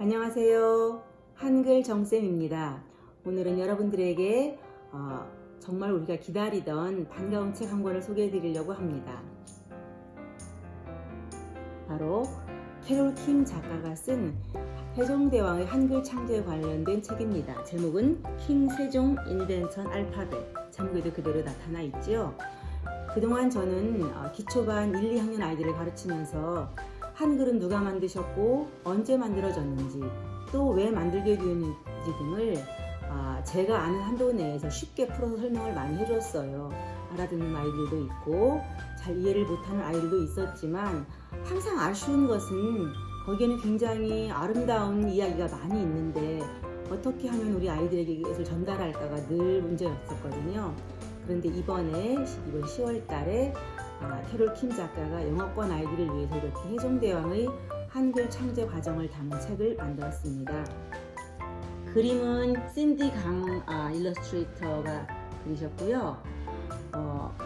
안녕하세요. 한글 정쌤입니다. 오늘은 여러분들에게 어, 정말 우리가 기다리던 반가운 책 한 권을 소개해 드리려고 합니다. 바로 캐롤 킴 작가가 쓴 세종대왕의 한글 창조에 관련된 책입니다. 제목은 킹 세종 인벤천 알파벳. 제목에도 그대로 나타나 있지요. 그동안 저는 어, 기초반 1, 2학년 아이들을 가르치면서 한글은 누가 만드셨고 언제 만들어졌는지 또 왜 만들게 되었는지 등을 아, 제가 아는 한도 내에서 쉽게 풀어서 설명을 많이 해줬어요. 알아듣는 아이들도 있고 잘 이해를 못하는 아이들도 있었지만 항상 아쉬운 것은 거기에는 굉장히 아름다운 이야기가 많이 있는데 어떻게 하면 우리 아이들에게 이것을 전달할까가 늘 문제였었거든요. 그런데 이번에 이번 10월 달에 아, 캐롤 킴 작가가 영어권 아이들을 위해서 이렇게 해종대왕의 한글 창제 과정을 담은 책을 만들었습니다. 그림은 신디 강 아, 일러스트레이터가 그리셨고요. 어,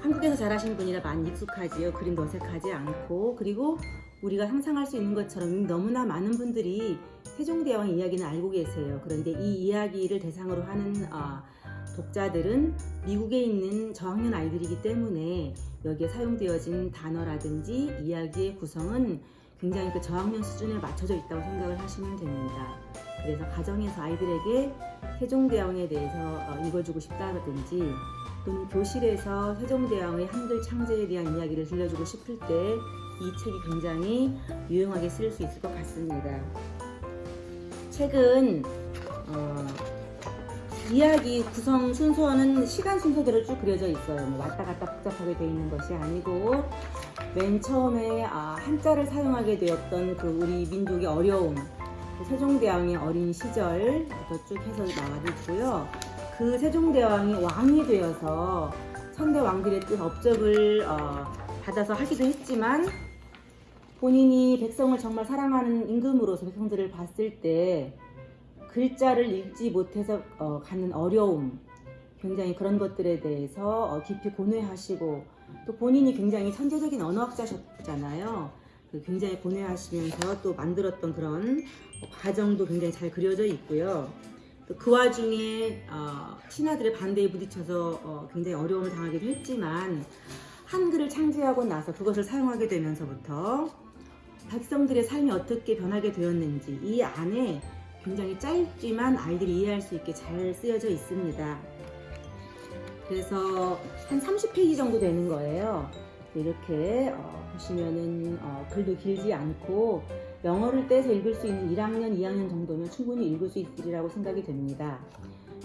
한국에서 자라신 분이라 많이 익숙하지요. 그림도 어색하지 않고 그리고 우리가 상상할 수 있는 것처럼 너무나 많은 분들이 세종대왕 이야기는 알고 계세요. 그런데 이 이야기를 대상으로 하는 어, 독자들은 미국에 있는 저학년 아이들이기 때문에 여기에 사용되어진 단어라든지 이야기의 구성은 굉장히 그 저학년 수준에 맞춰져 있다고 생각을 하시면 됩니다. 그래서 가정에서 아이들에게 세종대왕에 대해서 어, 읽어주고 싶다든지 또는 교실에서 세종대왕의 한글 창제에 대한 이야기를 들려주고 싶을 때 이 책이 굉장히 유용하게 쓰일 수 있을 것 같습니다. 책은 어, 이야기 구성 순서는 시간 순서대로 쭉 그려져 있어요. 뭐 왔다 갔다 복잡하게 되어 있는 것이 아니고 맨 처음에 아, 한자를 사용하게 되었던 그 우리 민족의 어려움 그 세종대왕의 어린 시절부터 쭉 해서 나와 있고요. 그 세종대왕이 왕이 되어서 선대 왕들의 뜻 업적을 어, 받아서 하기도 했지만 본인이 백성을 정말 사랑하는 임금으로서 백성들을 봤을 때 글자를 읽지 못해서 어, 갖는 어려움, 굉장히 그런 것들에 대해서 어, 깊이 고뇌하시고 또 본인이 굉장히 천재적인 언어학자셨잖아요. 그 굉장히 고뇌하시면서 또 만들었던 그런 과정도 굉장히 잘 그려져 있고요. 또그 와중에 어, 신하들의 반대에 부딪혀서 어, 굉장히 어려움을 당하기도 했지만 한글을 창제하고 나서 그것을 사용하게 되면서부터 백성들의 삶이 어떻게 변하게 되었는지 이 안에 굉장히 짧지만 아이들이 이해할 수 있게 잘 쓰여져 있습니다. 그래서 한 30페이지 정도 되는 거예요. 이렇게 어, 보시면은 어, 글도 길지 않고 영어를 떼서 읽을 수 있는 1학년, 2학년 정도면 충분히 읽을 수 있으리라고 생각이 됩니다.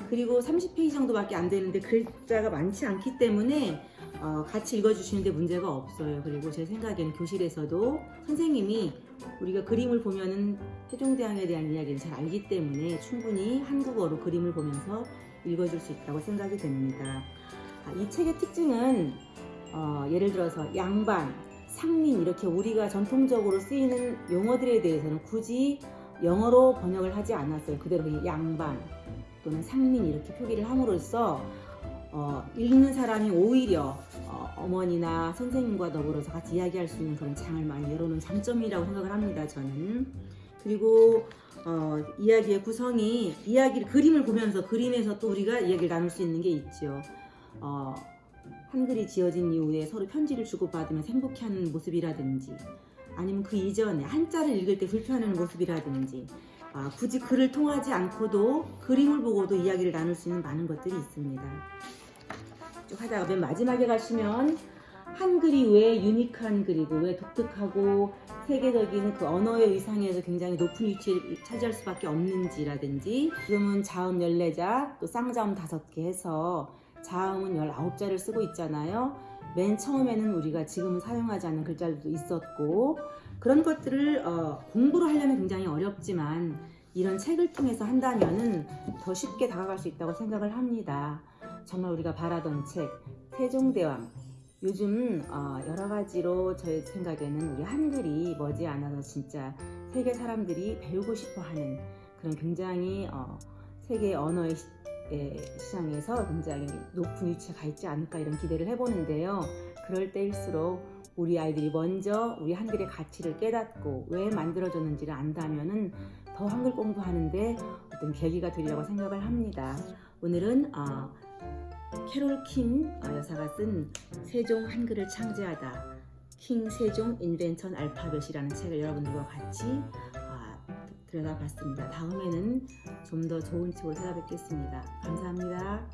그리고 30페이지 정도밖에 안 되는데 글자가 많지 않기 때문에 어, 같이 읽어주시는데 문제가 없어요. 그리고 제 생각에는 교실에서도 선생님이 우리가 그림을 보면은 세종대왕에 대한 이야기를 잘 알기 때문에 충분히 한국어로 그림을 보면서 읽어줄 수 있다고 생각이 됩니다. 아, 이 책의 특징은 어, 예를 들어서 양반, 상민 이렇게 우리가 전통적으로 쓰이는 용어들에 대해서는 굳이 영어로 번역을 하지 않았어요. 그대로 양반 또는 상민 이렇게 표기를 함으로써 어, 읽는 사람이 오히려 어, 머니나 선생님과 더불어서 같이 이야기할 수 있는 그런 장을 많이 열어놓은 장점이라고 생각을 합니다. 저는 그리고 어, 이야기의 구성이 이야기를 그림을 보면서 그림에서 또 우리가 이야기를 나눌 수 있는 게 있죠. 어, 한글이 지어진 이후에 서로 편지를 주고받으면서 행복해하는 모습이라든지 아니면 그 이전에 한자를 읽을 때 불편해하는 모습이라든지 아, 굳이 글을 통하지 않고도 그림을 보고도 이야기를 나눌 수 있는 많은 것들이 있습니다. 쭉 하다가 맨 마지막에 가시면 한글이 왜 유니크한 글이고 왜 독특하고 세계적인 그 언어의 위상에서 굉장히 높은 위치를 차지할 수밖에 없는지라든지 지금은 자음 14자 또 쌍자음 5개 해서 자음은 19자를 쓰고 있잖아요. 맨 처음에는 우리가 지금 사용하지 않는 글자들도 있었고 그런 것들을 어, 공부를 하려면 굉장히 어렵지만 이런 책을 통해서 한다면 더 쉽게 다가갈 수 있다고 생각을 합니다. 정말 우리가 바라던 책 세종대왕 요즘 어, 여러 가지로 제 생각에는 우리 한글이 머지않아서 진짜 세계 사람들이 배우고 싶어하는 그런 굉장히 어, 세계 언어의 시, 시장에서 굉장히 높은 위치에 가 있지 않을까 이런 기대를 해보는데요. 그럴 때일수록 우리 아이들이 먼저 우리 한글의 가치를 깨닫고 왜 만들어졌는지를 안다면은 더 한글 공부하는데 어떤 계기가 되리라고 생각을 합니다. 오늘은 어, 캐롤 킹 어, 여사가 쓴 세종 한글을 창제하다 킹 세종 인벤천 알파벳이라는 책을 여러분들과 같이 아, 들여다봤습니다. 다음에는 좀 더 좋은 책으로 찾아뵙겠습니다. 감사합니다.